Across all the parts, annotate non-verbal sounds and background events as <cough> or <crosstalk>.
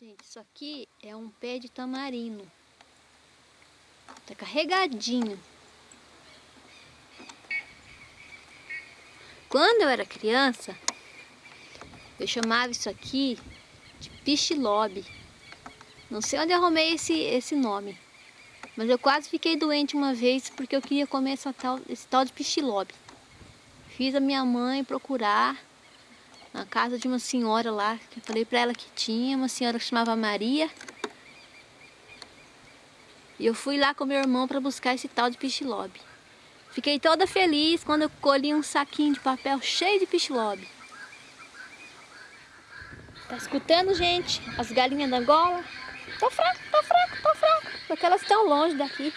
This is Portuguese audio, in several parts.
Gente, isso aqui é um pé de tamarino. Tá carregadinho. Quando eu era criança, eu chamava isso aqui de pichilobe. Não sei onde arrumei esse, esse nome. Mas eu quase fiquei doente uma vez porque eu queria comer tal, esse tal de pichilobe. Fiz a minha mãe procurar na casa de uma senhora lá, que eu falei para ela que tinha, uma senhora que chamava Maria. E eu fui lá com meu irmão para buscar esse tal de pichilobe. Fiquei toda feliz quando eu colhi um saquinho de papel cheio de pichilobe. Tá escutando, gente? As galinhas da Angola? Tô fraco, tô fraco, tô fraco. Porque elas estão longe daqui.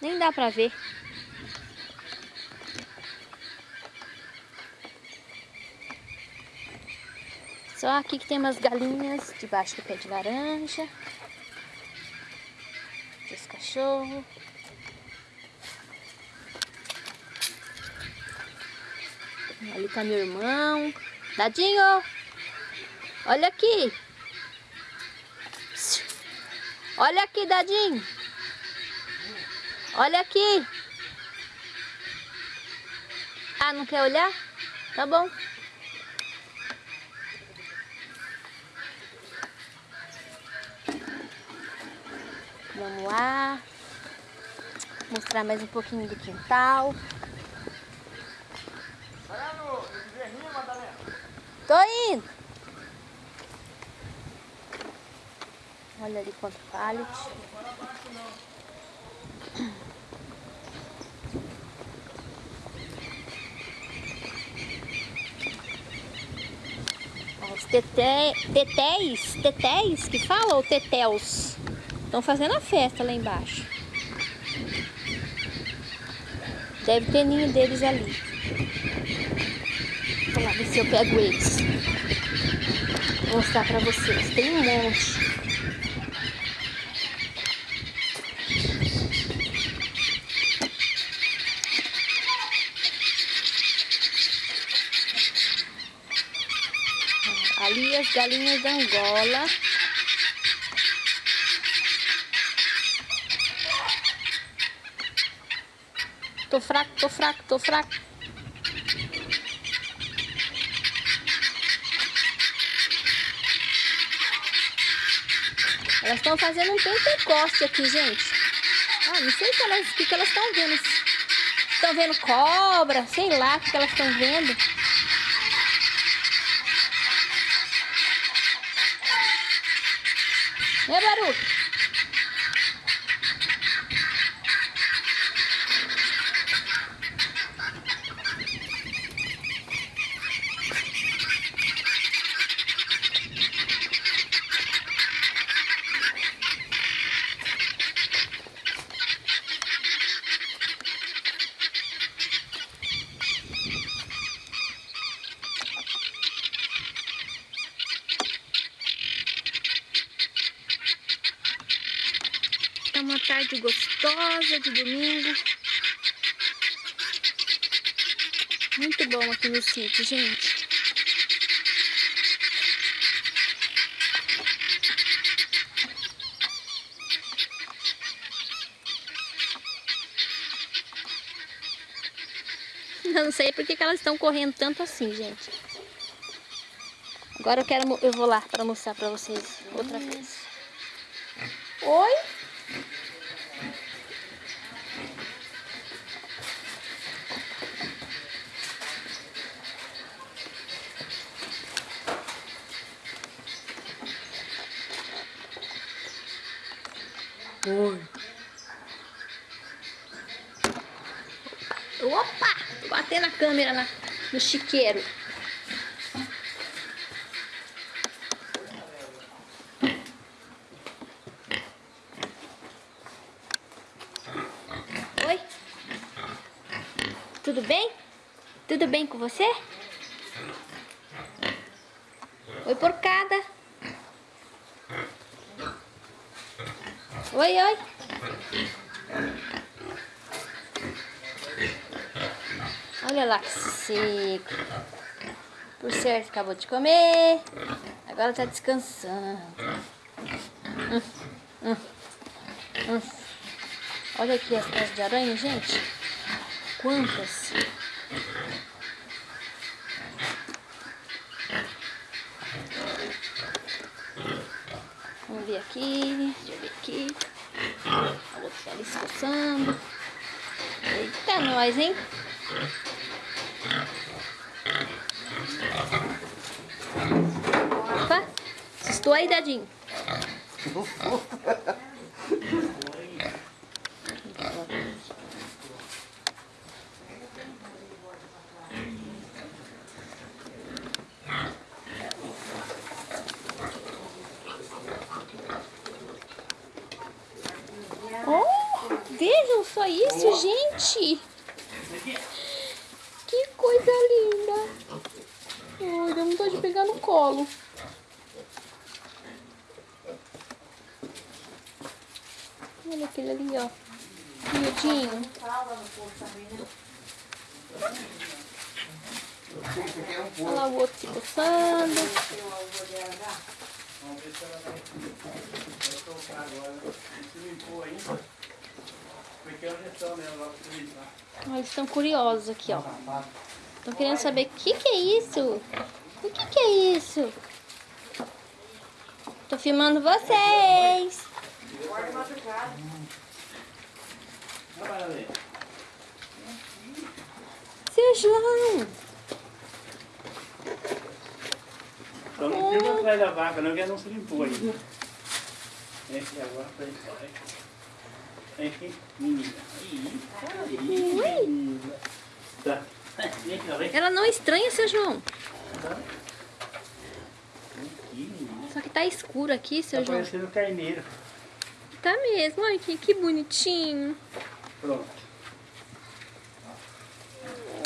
Nem dá pra ver. Só aqui que tem umas galinhas debaixo do pé de laranja. Esse cachorro. Ali tá meu irmão. Dadinho! Olha aqui! Olha aqui, Dadinho! Olha aqui! Ah, não quer olhar? Tá bom. Vamos lá. Mostrar mais um pouquinho do quintal. Tô indo. Olha ali quanto pallet. Os teté, tetéis, tetéis que fala ou tetéus? Estão fazendo a festa lá embaixo. Deve ter ninho deles ali. Vou lá ver se eu pego eles. Vou mostrar pra vocês. Tem um monte. Ali as galinhas da Angola. Tô fraco, tô fraco, tô fraco. Elas estão fazendo um pentecoste aqui, gente. Ah, não sei o que, elas estão vendo. Estão vendo cobra, sei lá o que elas estão vendo. Gostosa de domingo. Muito bom aqui no sítio, gente. <laughs> Não sei porque que elas estão correndo tanto assim, gente. Agora eu quero, eu vou lá para mostrar para vocês outra vez. Oi? Opa! Batei na câmera na, no chiqueiro. Oi? Tudo bem? Tudo bem com você? Oi, porcada. Oi, oi. Olha lá que seco. Por certo, acabou de comer. Agora tá descansando. Hum, hum, hum. Olha aqui as casas de aranha, gente. Quantas? Vamos ver aqui. Deixa eu ver aqui. A outra coçando. Eita, nós, hein? Opa, assustou aí, dadinho? <laughs> Oh, vejam só isso, gente! Que coisa linda! Ai, deu vontade de pegar no colo. Olha aquele ali, ó. Miudinho. Olha lá o outro se coçando. É né? Ó, Eles estão curiosos aqui, ó. Estão querendo saber o que, que é isso? O que, que é isso? Tô filmando vocês. Seu João. Só não filma atrás da vaca, não, que ela não se limpou ainda. Esse agora tá aí. Vem aqui, menina. Ih, Ui. menina. Tá. Vem aqui, ó, vem. Ela não estranha, seu João. Aqui. Só que tá escuro aqui, seu Tá João. parecendo carneiro. Tá mesmo. Olha que, que bonitinho. Pronto.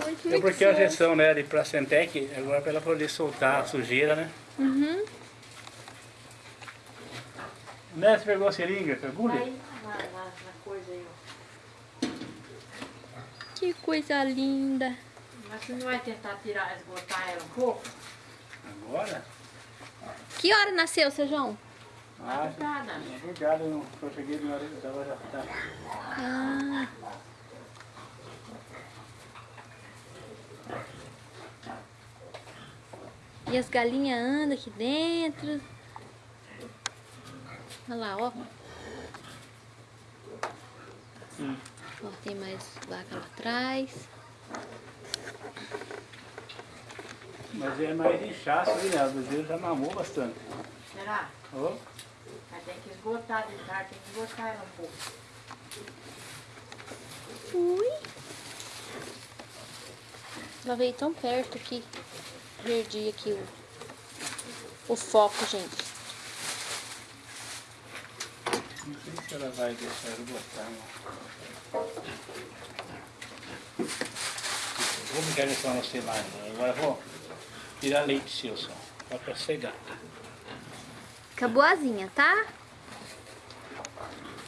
Ai, que É porque a injeção né, de Placentec, agora para ela poder soltar a sujeira, né? Uhum. Né, você pegou a seringa, agulha? Na, na, na coisa aí, ó. Que coisa linda. Mas você não vai tentar tirar, esgotar ela um pouco? Agora? Que hora nasceu, seu João? Ah, é verdade, eu não cheguei na hora que tava já tá. Ah. E as galinhas andam aqui dentro. Olha lá, ó. Hum. Mais vaca lá atrás. Mas é mais inchaço, né? O bezerro já mamou bastante. Será? Ó, Mas tem que esgotar de tarde, tem que esgotar ela um pouco. Ui. Ela veio tão perto que perdi aqui o, o foco, gente. Não sei se ela vai deixar eu botar, não. Vou só você mais. né? Agora vou tirar leite seu só. Só pra cegar. Fica boazinha, tá?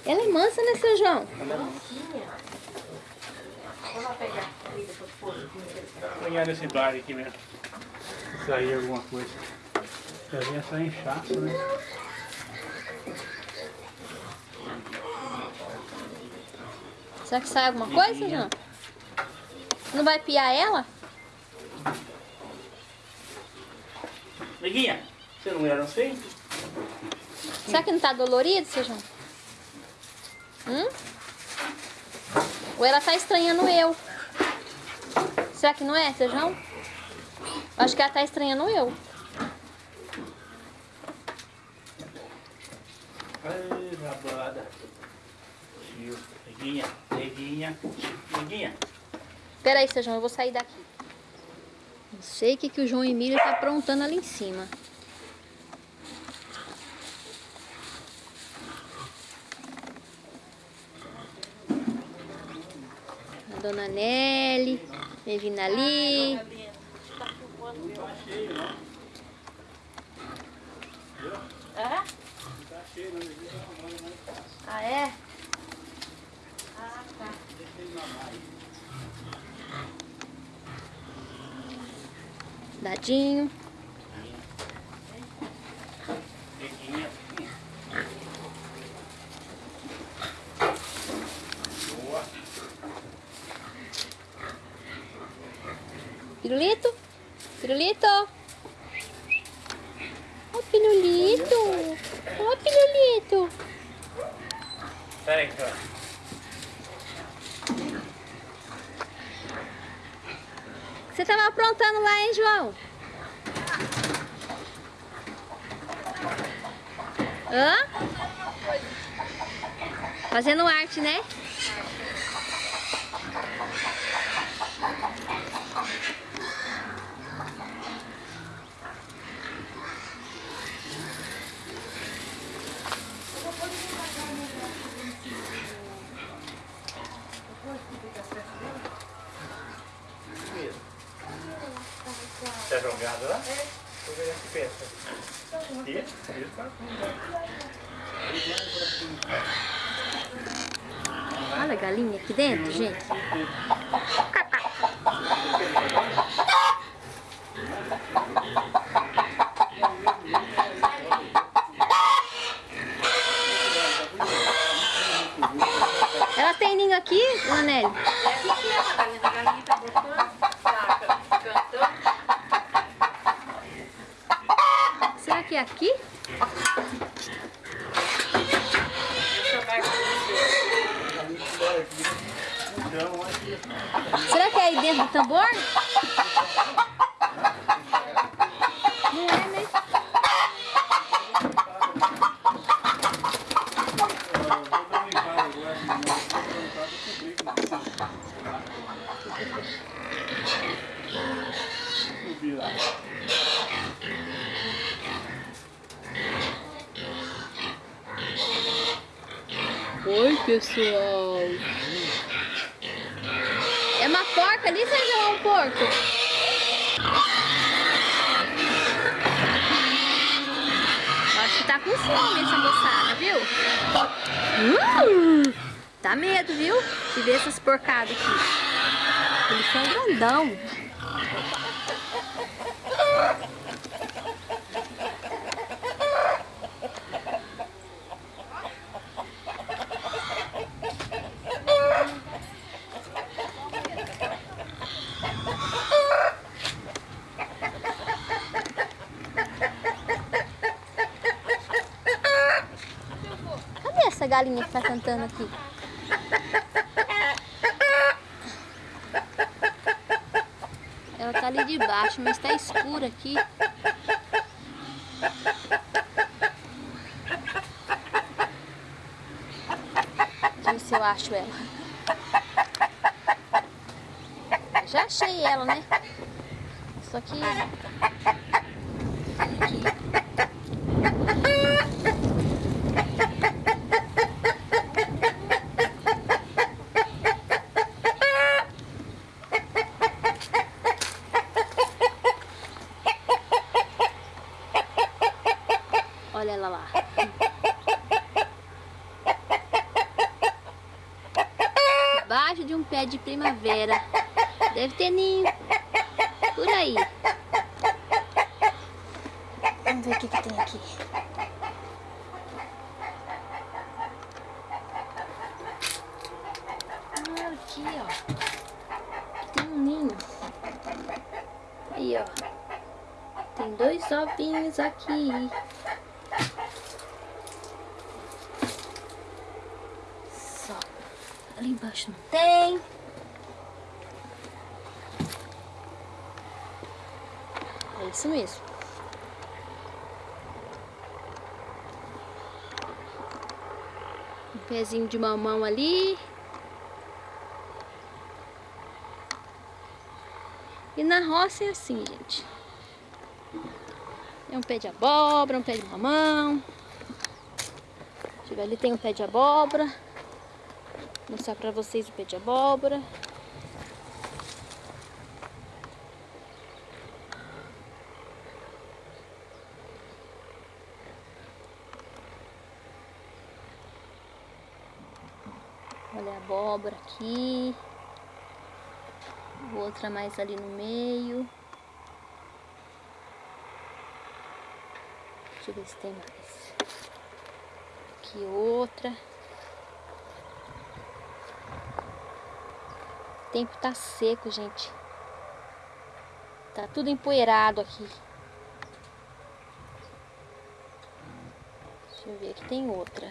Ela é mansa, né, seu João? Mansinha. Vou lá pegar a comida pôr. Vou apanhar nesse bar aqui mesmo. Sair alguma coisa. Já vinha só inchaço, né? Será que sai alguma coisa, João? Não vai piar ela? Neguinha, você não era assim? Será que não tá dolorido, seu João? Hum? Ou ela tá estranhando eu? Será que não é, seu João? Acho que ela tá estranhando eu. Ai, rabada. Neguinha, neguinha, neguinha. Pera aí, seu João, eu vou sair daqui. Não sei o que, que o João Emílio tá aprontando ali em cima. A dona Nelly, vem vindo ali. É? Ah, é? Dadinho. Pirulito? Pirulito? Ó, oh, pirulito! Ó, oh, pirulito! Peraí, cara. Você tava aprontando lá, hein, João? Hã? Fazendo arte, né? Tá jogado lá? É. Vou ver isso tá Olha a galinha aqui dentro, gente. Elas têm ninho aqui, Anélio? É aqui que é a galinha. A galinha tá botando, tá cantando. Será que é aqui? Deixa eu ver com você. Então, aqui. Será que é aí dentro do tambor? Não é, né? Subir lá. Oi, pessoal. É uma porca ali, Sérgio, é um porco? Acho que tá com fome essa moçada, viu? Hum, dá medo, viu? De ver essas porcadas aqui. Eles são grandão. Cadê essa galinha que tá cantando aqui? Ela tá ali de baixo, mas tá escura aqui. Deixa eu ver se eu acho ela. Já achei ela, né? Só que... Aqui. Olha ela lá. Debaixo de um pé de primavera. Deve ter ninho. Por aí. Vamos ver o que, que tem aqui. Ah, aqui, ó. Tem um ninho. Aí, ó. Tem dois ovinhos aqui. Só. Ali embaixo não tem. É isso mesmo. Um pezinho de mamão ali. E na roça é assim, gente. Um pé de abóbora, um pé de mamão. Ali tem um pé de abóbora. Vou mostrar pra vocês o pé de abóbora. Olha a abóbora aqui. Outra mais ali no meio. Deixa eu ver se tem mais. Aqui outra. O tempo tá seco, gente. Tá tudo empoeirado aqui. Deixa eu ver, aqui tem outra.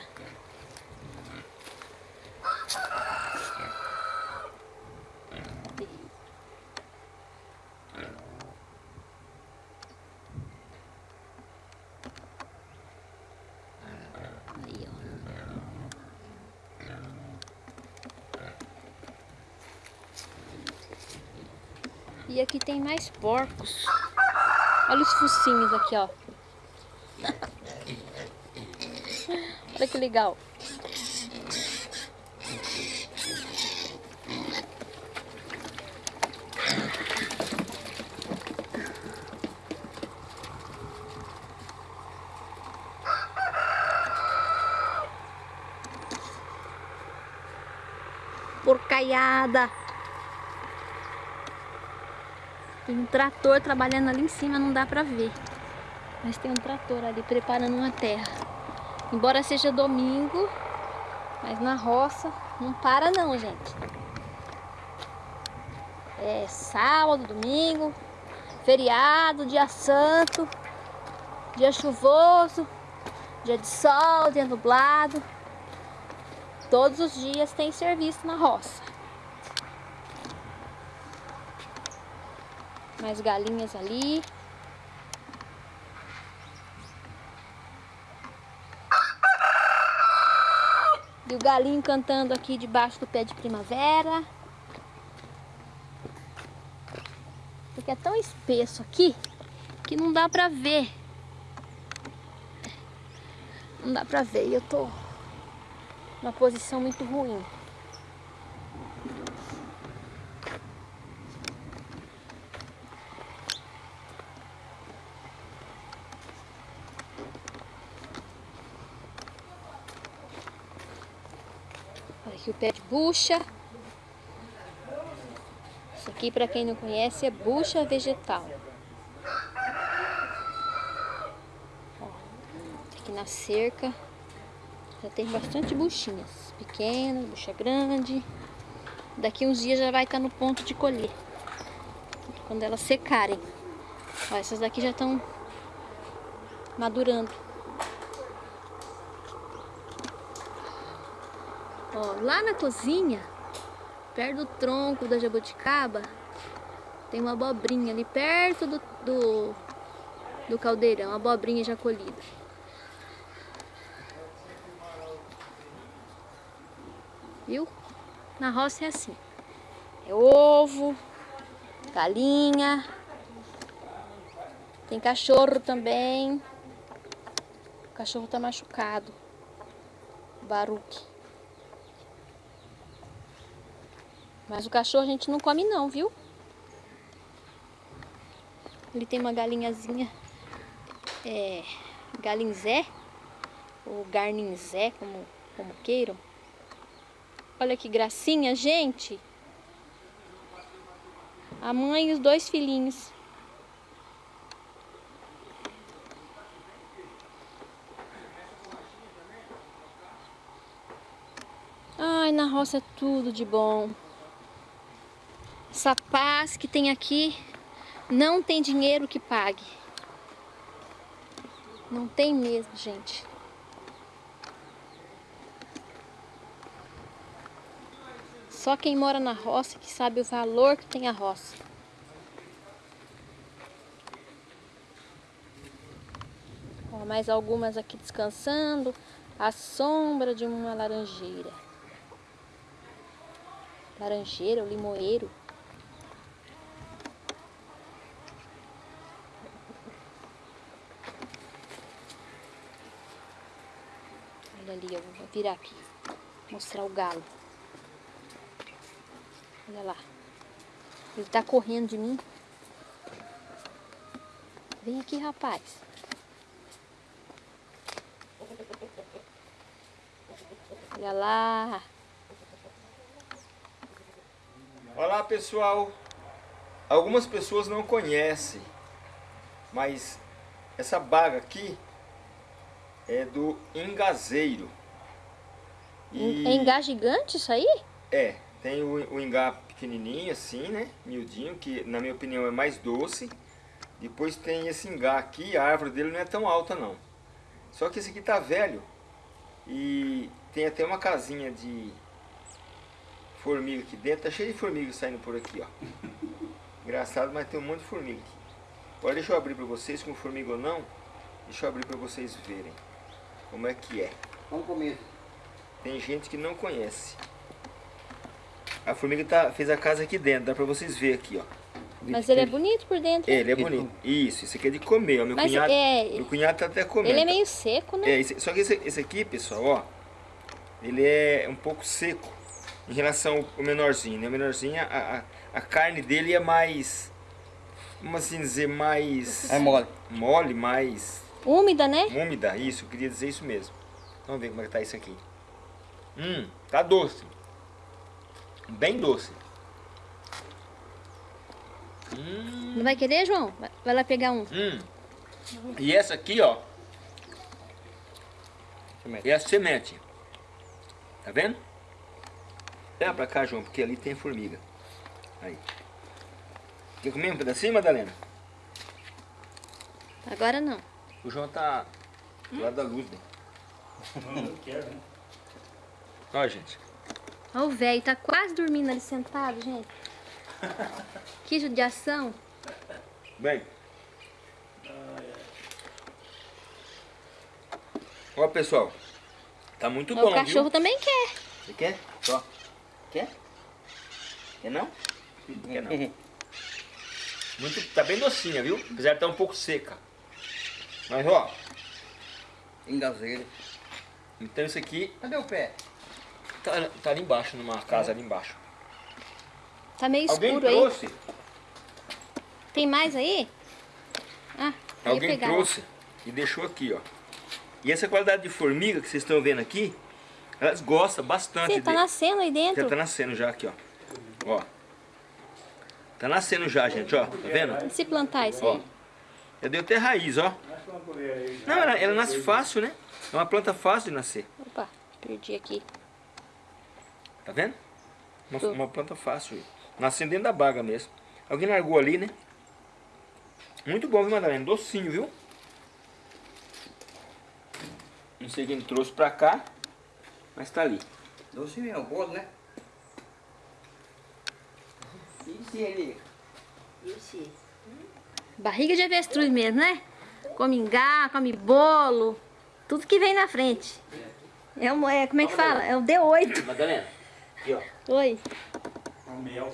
Aí, ó. E aqui tem mais porcos. Olha os focinhos aqui, ó. <laughs> Olha que legal. Porcaiada. Tem um trator trabalhando ali em cima, não dá pra ver. Mas tem um trator ali preparando uma terra. Embora seja domingo, mas na roça não para não, gente. É sábado, domingo, feriado, dia santo, dia chuvoso, dia de sol, dia nublado. Todos os dias tem serviço na roça. Mais galinhas ali. E o galinho cantando aqui debaixo do pé de primavera. Porque é tão espesso aqui que não dá pra ver. Não dá pra ver. E eu tô numa posição muito ruim. Olha aqui o pé de bucha. Isso aqui, para quem não conhece, é bucha vegetal. Ó, aqui na cerca já tem bastante buchinhas. Pequenas, bucha grande. Daqui uns dias já vai estar no ponto de colher. Quando elas secarem. Ó, essas daqui já estão madurando. Ó, lá na cozinha, perto do tronco da jabuticaba, tem uma abobrinha ali perto do, do, do caldeirão, uma abobrinha já colhida. Viu? Na roça é assim. É ovo, galinha, tem cachorro também. O cachorro tá machucado. Baruque. Mas o cachorro a gente não come não, viu? Ele tem uma galinhazinha, é, galinzé, ou garninzé, como, como queiram. Olha que gracinha, gente. A mãe e os dois filhinhos. Ai, na roça é tudo de bom. Essa paz que tem aqui não tem dinheiro que pague. Não tem mesmo, gente. Só quem mora na roça que sabe o valor que tem a roça. Mais algumas aqui descansando à sombra de uma laranjeira. Laranjeira ou limoeiro. Olha ali, eu vou virar aqui. Mostrar o galo. Olha lá. Ele tá correndo de mim. Vem aqui, rapaz. Olha lá. Olá pessoal, algumas pessoas não conhecem, mas essa baga aqui é do engazeiro. É engar gigante isso aí? É, tem o, o engá pequenininho assim, né? Miudinho, que na minha opinião é mais doce. Depois tem esse ingá aqui, a árvore dele não é tão alta não. Só que esse aqui tá velho. E tem até uma casinha de formiga aqui dentro. Tá cheio de formiga saindo por aqui, ó. Engraçado, mas tem um monte de formiga aqui. Agora deixa eu abrir pra vocês, com formiga ou não. Deixa eu abrir pra vocês verem como é que é. Vamos comer. Tem gente que não conhece. A formiga tá, fez a casa aqui dentro, dá pra vocês verem aqui, ó. Mas ele é bonito por dentro. Ele é bonito. Isso, isso aqui é de comer, ó. Meu Mas cunhado, é- meu cunhado tá até comendo. Ele é meio seco, né? É, esse- só que esse, esse aqui, pessoal, ó, ele é um pouco seco em relação ao menorzinho, né? O menorzinho, a, a, a carne dele é mais, vamos assim dizer, mais É mole. mole, mais Úmida, né? úmida. Isso, eu queria dizer isso mesmo. Vamos ver como é que tá isso aqui. Hum, tá doce. Bem doce. Hum, Não vai querer, João? Vai- lá pegar um. hum. E essa aqui, ó, Semente. é a semente. Tá vendo? Leva pra cá, João, porque ali tem formiga. Aí. Quer comer um pedacinho, Madalena? Agora não. O João tá do lado da luz, né? Não quero, né? Ó, gente. Ó, o velho tá quase dormindo ali sentado, gente. Que judiação. Bem. Ó, pessoal. Tá muito Ó, bom, o cachorro viu? também quer. Você quer? Ó. Quer? Quer não? Quer não. <laughs> Muito, tá bem docinha, viu? Apesar de estar um pouco seca. Mas, ó. Engazeira. Então isso aqui Cadê o pé? tá, tá ali embaixo, numa casa ali embaixo. Tá meio Alguém escuro aí. trouxe? Tem mais aí? Ah, Alguém trouxe e deixou aqui, ó. E essa qualidade de formiga que vocês estão vendo aqui, elas gostam bastante Sim, tá de- nascendo aí dentro. Já tá nascendo já aqui, ó. Ó. Tá nascendo já, gente, ó. Tá vendo? E se plantar isso Ó. aí? Já deu até raiz, ó. Não, ela, ela nasce fácil, né? É uma planta fácil de nascer. Opa, perdi aqui. Tá vendo? Uma, uma planta fácil. Nascendo dentro da baga mesmo. Alguém largou ali, né? Muito bom, viu, Madalena? Docinho, viu? Não sei quem trouxe pra cá, mas tá ali. Doce mesmo, bolo, né? E se ele... Barriga de avestruz mesmo, né? Come ingá, come bolo, tudo que vem na frente. É, um, é como é que fala? É o D8. Madalena, aqui, ó. Oi. Um mel.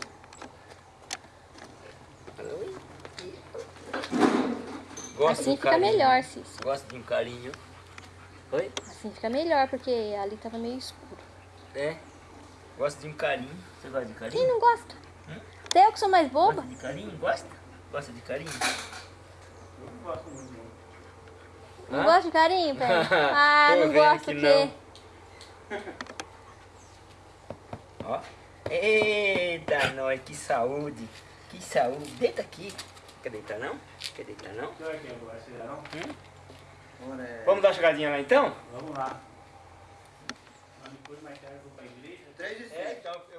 Gosta Assim de um fica carinho? melhor, Cícero. Gosta de um carinho? Oi? Assim fica melhor, porque ali tava meio escuro. É. Gosta de um carinho. Você gosta de Quem carinho? não gosta? Até eu que sou mais Gosta boba. de carinho? Gosta? Gosta de carinho? Eu não gosto muito, não. Hã? gosta de carinho, Pé? <laughs> Ah, Tô não vendo gosta que o quê? Ó. Eita, nós, que saúde. Que saúde. Deita aqui. Quer deitar não? Quer deitar não? Será que eu gosto de não? Agora é... Vamos dar uma chegadinha lá então? Vamos lá. Mas depois mais tarde eu vou pra igreja. Três e É, pensei nisso.